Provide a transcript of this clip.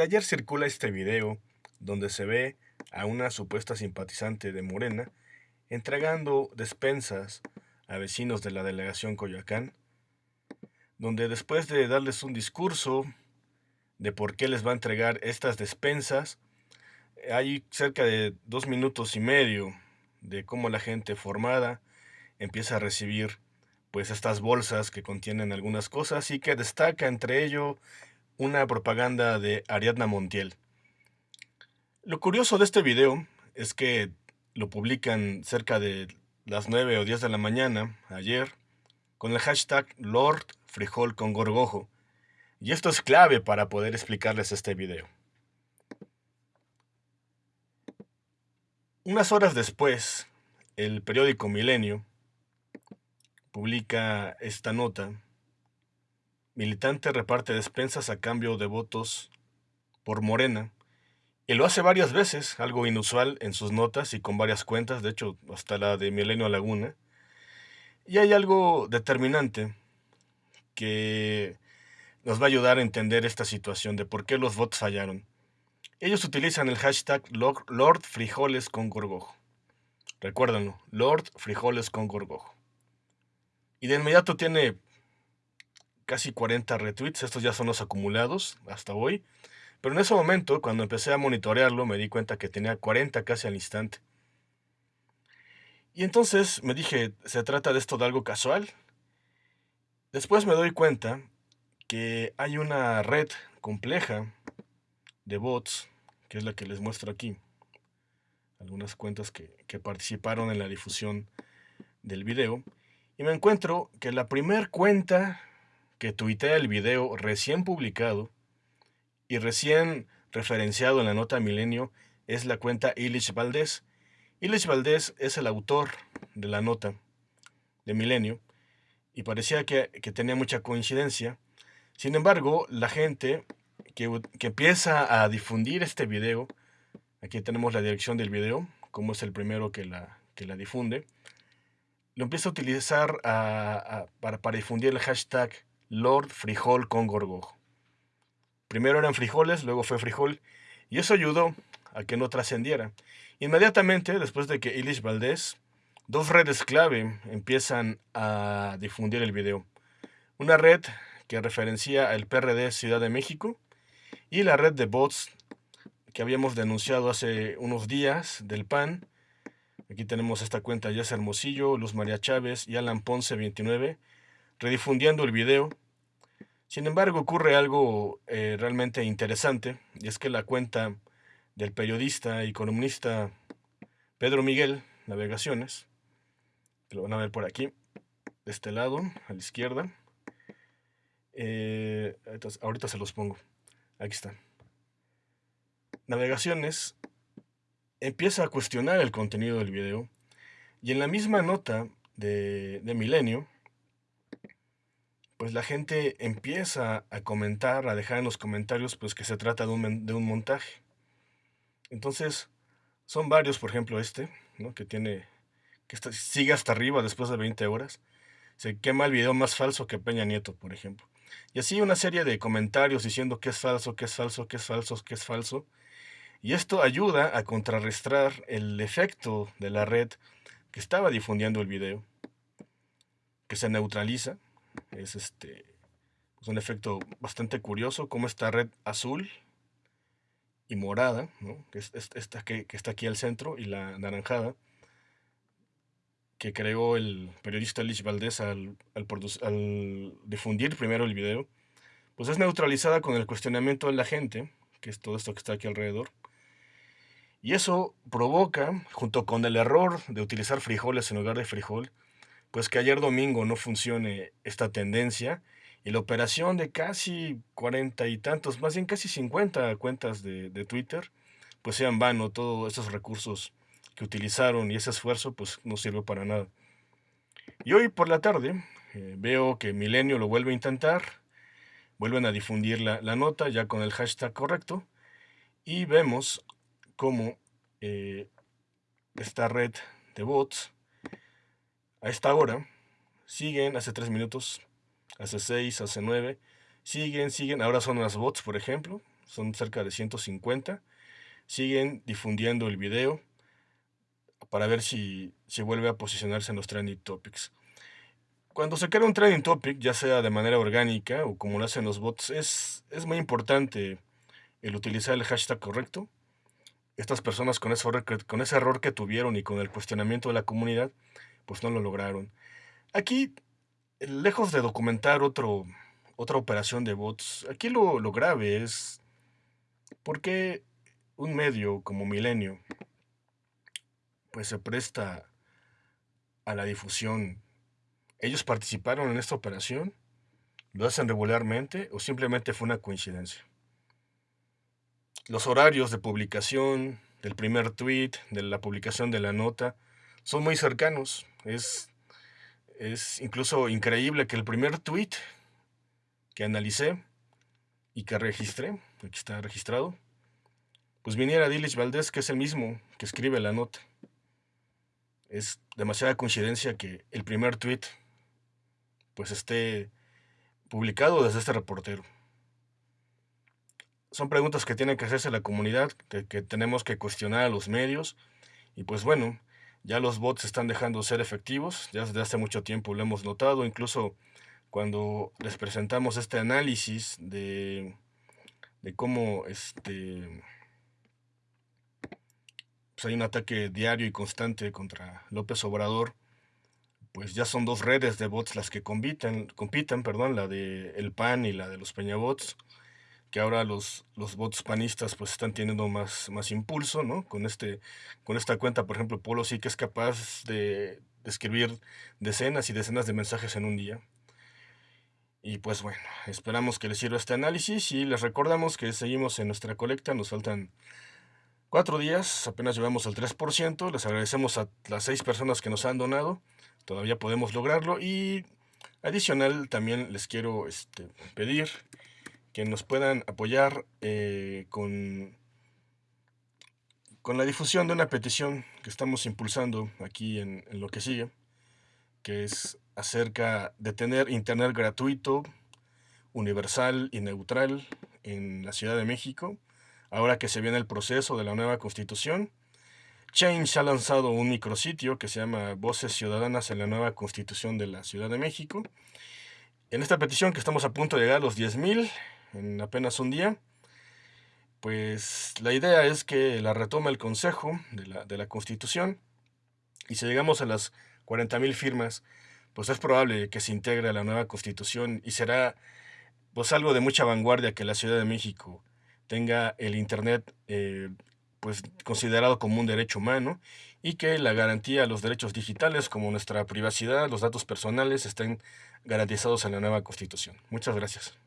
Ayer circula este video donde se ve a una supuesta simpatizante de Morena entregando despensas a vecinos de la delegación Coyoacán, donde después de darles un discurso de por qué les va a entregar estas despensas, hay cerca de dos minutos y medio de cómo la gente formada empieza a recibir pues estas bolsas que contienen algunas cosas y que destaca entre ello una propaganda de Ariadna Montiel. Lo curioso de este video es que lo publican cerca de las 9 o 10 de la mañana, ayer, con el hashtag Lord Frijol con Gorgojo. Y esto es clave para poder explicarles este video. Unas horas después, el periódico Milenio publica esta nota militante reparte despensas a cambio de votos por Morena. Y lo hace varias veces, algo inusual en sus notas y con varias cuentas, de hecho hasta la de Milenio Laguna. Y hay algo determinante que nos va a ayudar a entender esta situación de por qué los votos fallaron. Ellos utilizan el hashtag Lord Frijoles con Lord Frijoles con Gorgojo. Y de inmediato tiene casi 40 retweets, estos ya son los acumulados hasta hoy. Pero en ese momento, cuando empecé a monitorearlo, me di cuenta que tenía 40 casi al instante. Y entonces me dije, ¿se trata de esto de algo casual? Después me doy cuenta que hay una red compleja de bots, que es la que les muestro aquí. Algunas cuentas que, que participaron en la difusión del video. Y me encuentro que la primer cuenta que tuitea el video recién publicado y recién referenciado en la nota Milenio es la cuenta Illich Valdés. Illich Valdés es el autor de la nota de Milenio y parecía que, tenía mucha coincidencia. Sin embargo, la gente que, que, empieza a difundir este video, aquí tenemos la dirección del video, como es el primero que la, que la difunde, lo empieza a utilizar para, para difundir el hashtag Lord Frijol con Gorgojo. Primero eran frijoles, luego fue frijol, y eso ayudó a que no trascendiera. Inmediatamente, después de que Ilish Valdés, dos redes clave empiezan a difundir el video. Una red que referencia al PRD Ciudad de México y la red de bots que habíamos denunciado hace unos días del PAN. Aquí tenemos esta cuenta Jess Hermosillo, Luz María Chávez y Alan Ponce 29 redifundiendo el video. Sin embargo, ocurre algo eh, realmente interesante, y es que la cuenta del periodista y columnista Pedro Miguel Navegaciones, que lo van a ver por aquí, de este lado, a la izquierda, eh, ahorita se los pongo, aquí están. Navegaciones empieza a cuestionar el contenido del video, y en la misma nota de, de Milenio, pues la gente empieza a comentar, a dejar en los comentarios, pues que se trata de un, montaje. Entonces, son varios, por ejemplo este, ¿no? que tiene, que sigue hasta arriba después de 20 horas. Se quema el video más falso que Peña Nieto, por ejemplo. Y así una serie de comentarios diciendo que es falso, que es falso, que es falso, que es falso. Y esto ayuda a contrarrestar el efecto de la red que estaba difundiendo el video, que se neutraliza es este es un efecto bastante curioso, como esta red azul y morada, que, es, esta que, está aquí al centro, y la naranjada, que creó el periodista Lich Valdés al, al, difundir primero el video, pues es neutralizada con el cuestionamiento de la gente, que es todo esto que está aquí alrededor. Y eso provoca, junto con el error de utilizar frijoles en lugar de frijol, pues que ayer domingo no funcione esta tendencia y la operación de casi cuarenta y tantos, más bien casi 50 cuentas de, Twitter, pues sean vano, todos esos recursos que utilizaron y ese esfuerzo pues no sirvió para nada. Y hoy por la tarde eh, veo que Milenio lo vuelve a intentar, vuelven a difundir la, nota ya con el hashtag correcto y vemos cómo eh, esta red de bots a esta hora, siguen hace 3 minutos, hace 6, hace 9, siguen, siguen, ahora son las bots, por ejemplo, son cerca de 150, siguen difundiendo el video para ver si, si vuelve a posicionarse en los trending topics. Cuando se crea un trending topic, ya sea de manera orgánica o como lo hacen los bots, es, es muy importante el utilizar el hashtag correcto. Estas personas con ese, error con ese error que tuvieron y con el cuestionamiento de la comunidad, pues no lo lograron. Aquí, lejos de documentar otro, otra operación de bots, aquí lo, lo grave es por qué un medio como Milenio pues se presta a la difusión. ¿Ellos participaron en esta operación? ¿Lo hacen regularmente o simplemente fue una coincidencia? Los horarios de publicación del primer tweet, de la publicación de la nota, son muy cercanos. Es, es incluso increíble que el primer tweet que analicé y que registré, aquí está registrado, pues viniera Dilich Valdés, que es el mismo que escribe la nota. Es demasiada coincidencia que el primer tweet pues esté publicado desde este reportero. Son preguntas que tiene que hacerse la comunidad, que, que tenemos que cuestionar a los medios. Y pues bueno, ya los bots están dejando de ser efectivos, ya desde hace mucho tiempo lo hemos notado, incluso cuando les presentamos este análisis de, de cómo este, pues hay un ataque diario y constante contra López Obrador, pues ya son dos redes de bots las que compiten, compiten perdón, la de el PAN y la de los Peñabots, que ahora los, los bots panistas pues están teniendo más, más impulso, ¿no? Con, este, con esta cuenta, por ejemplo, Polo sí que es capaz de, de escribir decenas y decenas de mensajes en un día. Y pues bueno, esperamos que les sirva este análisis y les recordamos que seguimos en nuestra colecta, nos faltan cuatro días, apenas llevamos al 3%, les agradecemos a las seis personas que nos han donado, todavía podemos lograrlo y adicional también les quiero este, pedir que nos puedan apoyar eh, con, con la difusión de una petición que estamos impulsando aquí en, en lo que sigue, que es acerca de tener internet gratuito, universal y neutral en la Ciudad de México, ahora que se viene el proceso de la nueva constitución. Change ha lanzado un micrositio que se llama Voces Ciudadanas en la nueva constitución de la Ciudad de México. En esta petición que estamos a punto de llegar a los 10.000 en apenas un día, pues la idea es que la retome el Consejo de la, de la Constitución y si llegamos a las 40.000 firmas, pues es probable que se integre a la nueva constitución y será pues algo de mucha vanguardia que la Ciudad de México tenga el Internet eh, pues considerado como un derecho humano y que la garantía a los derechos digitales como nuestra privacidad, los datos personales estén garantizados en la nueva constitución. Muchas gracias.